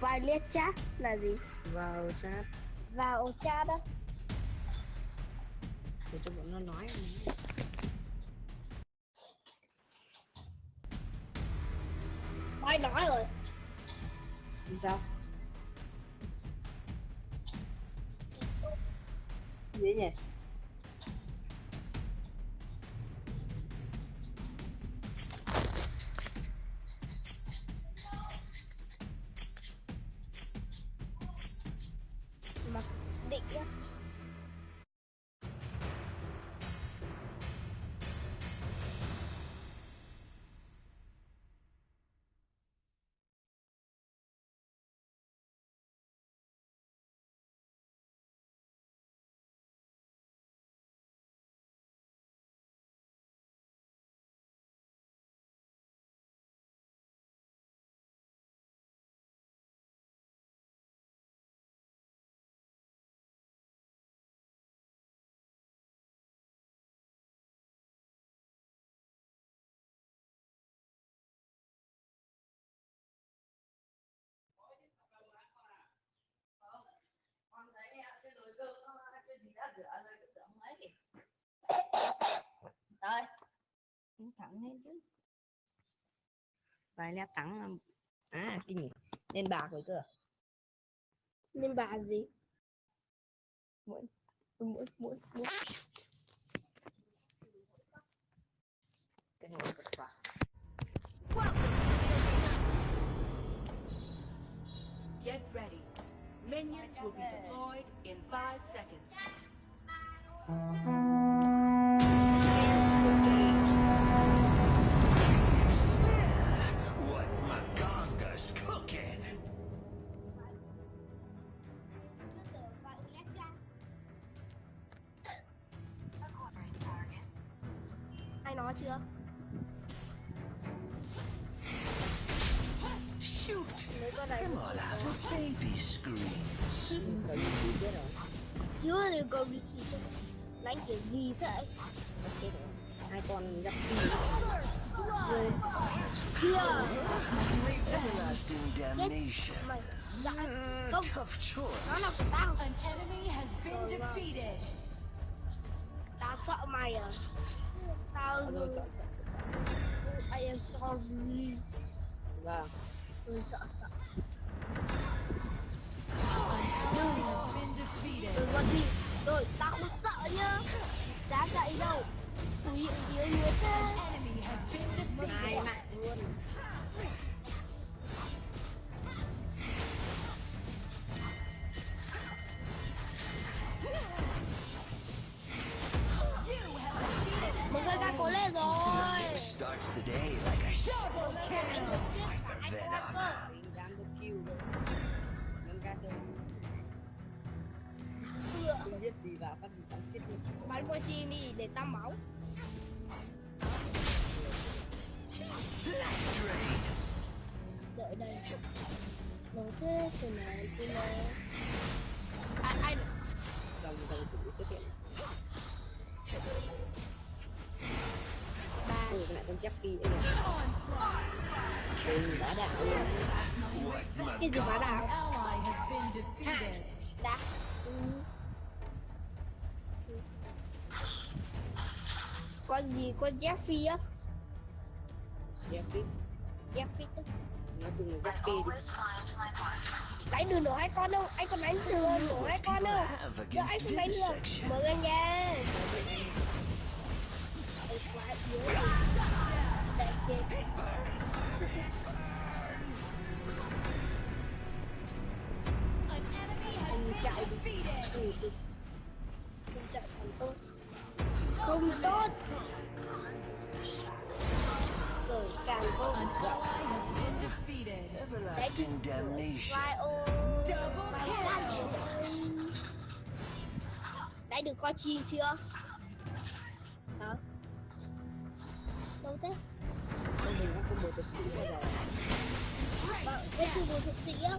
Vai liếc chat là gì? vào chat Vào chat đó. Để cho bọn nó nói. Nói nói rồi. Sao? Gì nhỉ Rồi Uống thẳng lên chứ. Vài lẽ tắng là À cái gì? Lên bạc rồi cơ Nên bà gì? Mỗi Mỗi Mỗi Mỗi Cái nồi cực quả Get ready. Minions will be deployed in five seconds. nó chưa Shoot. Mấy con này Come all out of baby screams. Chưa thì go see? Đánh kiểu gì vậy? Ok rồi Hai con gặp đi Rồi Chưa Everlasting damnation. Mày Dạ Không Tough choice. Nó là của tao An enemy has been defeated. Tao sợ mày à Tao Sợ rồi sợ sợ sợ sợ I am sorry Vâng Tôi sợ sợ Enemy has been defeated. Đừng có gì Rồi tao không sợ nhá. Dám chạy đâu? Chủ hiện yếu yếu thế. Hai mạng luôn. Mọi người ca cố lên rồi. Starts the day like a venom. Mình dám được kill rồi. Nhân ca Không biết gì vào bắt bắn chết luôn Bắn qua mi để tao máu. Đợi đây. Nó thế từ này từ này Ai ai Dòng dòng tử xuất hiện Ba. Ừ cái lại con Jackie đây này đạo luôn What Cái gì phá đảo Ally has been defeated. Đá Ừ. Con gì con Jeffy á. Jackie Jeffy á Nói chung là Jackie đi. Đánh được nổ hai con đâu Anh còn đánh được nổ hai con đâu. Giờ anh không đánh được. vivisection? Mở ra nha. Chết Anh chạy đi được coi chi chưa Hả Đâu thế Không mình nó không một thực sĩ bao giờ Bạn khu vực thực sĩ á.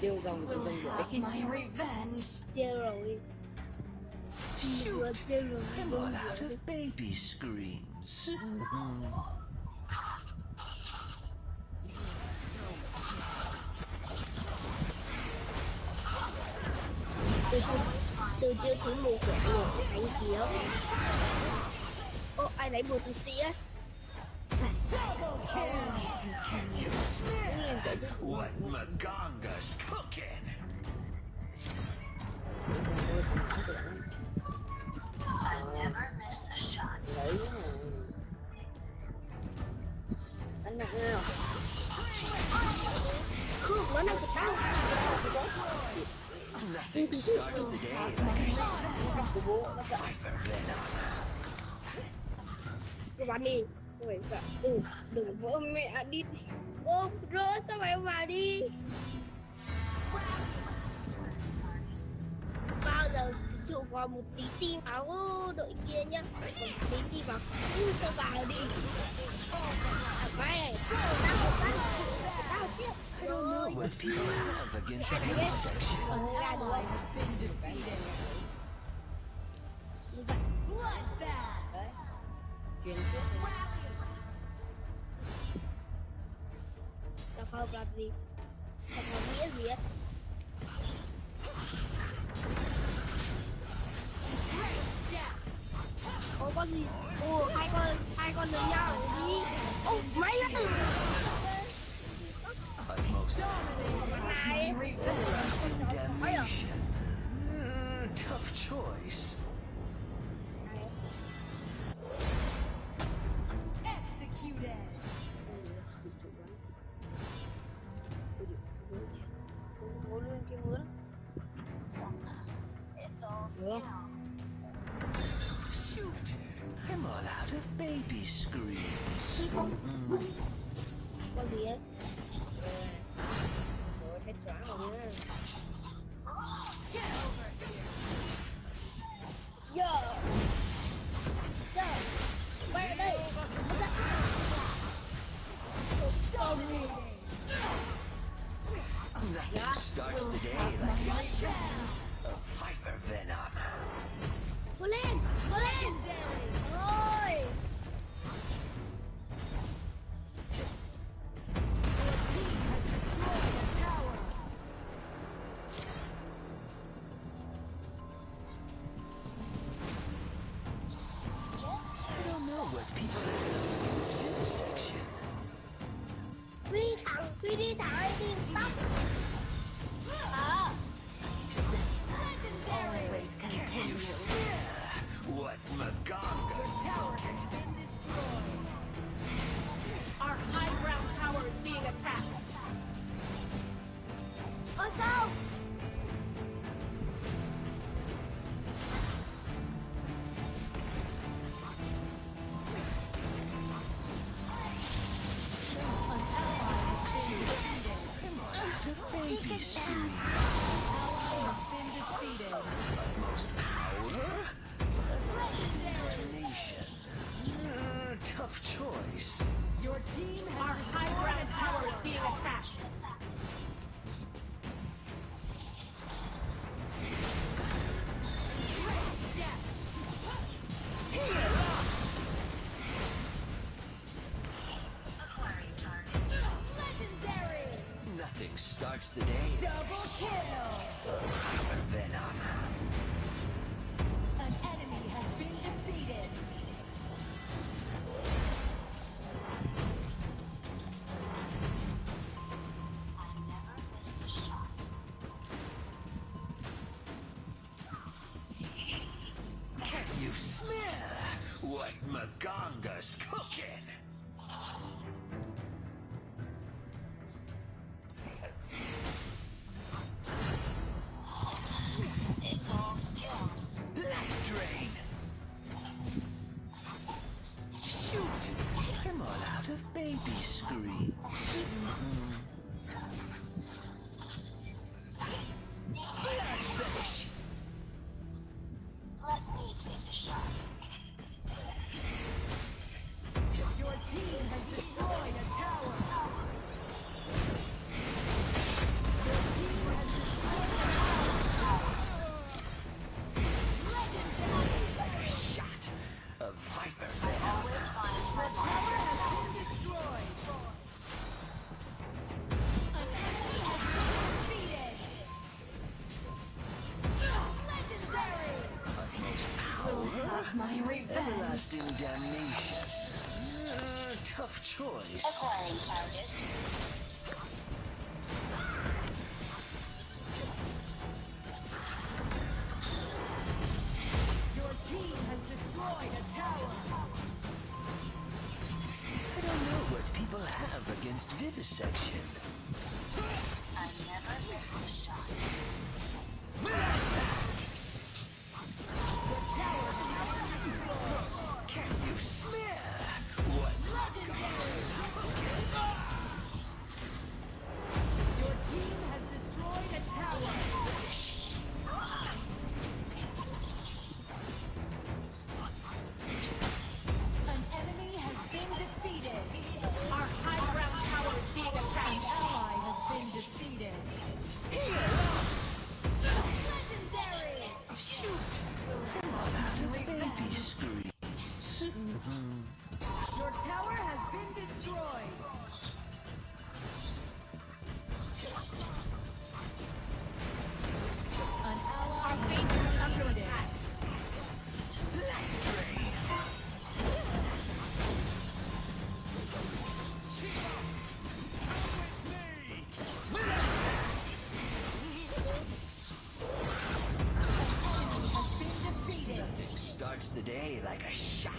Chiêu dòng have my revenge. Chia rồi rồi I'm all out of baby screams. chưa thử mua quẹt một hay gì đó ô ai nãy mua tụi si á What Maganga's cooking? Never miss a shot. Anh Nothing starts today. day like đi Ôi, đừng đừng vỡ mẹ đi ô rỡ sao mày vào đi bao giờ chịu vào một tí tim áo đội kia nhá Một tí tim vào cứ sao vào đi mày sao vào đi. I don't know What people have against any section. ra has been defeated. Bloodbath. tập hợp gì tập hợp nghĩa gì ấy Ô con gì? Ồ hai con hai con lớn nhau đi. Ô, máy nó từ tough choice. Executed. Bố luôn kia Shoot. I'm all out of baby screams. 躺，规定躺一定当。好。Always continues. What Maganga. Our high ground tower is being attacked. Us go. Nothing starts the day Double kill. venom. toys. Acquiring charges today like a shot.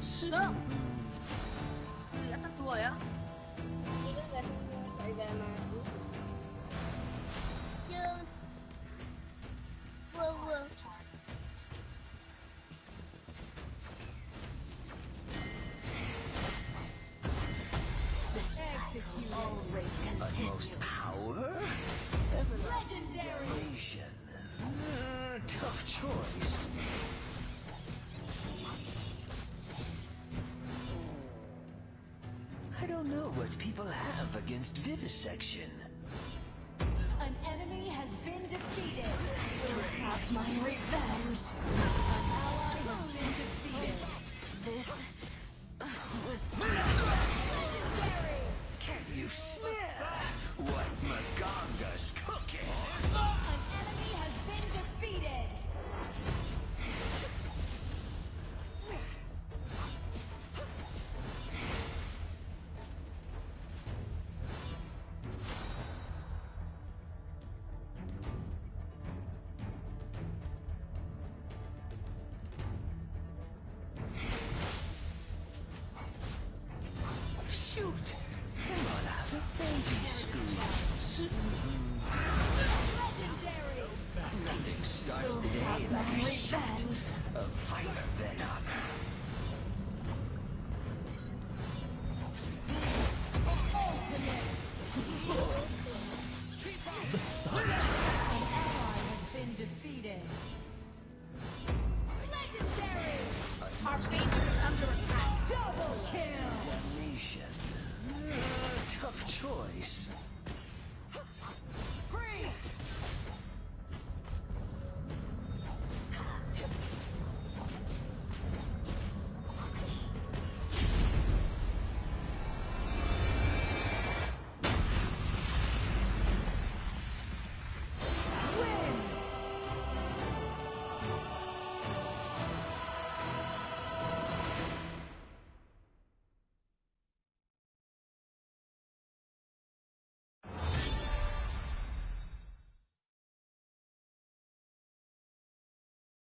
싫어. 우리가 싹 부어요? 이거 같은 거 절감한 people have against vivisection?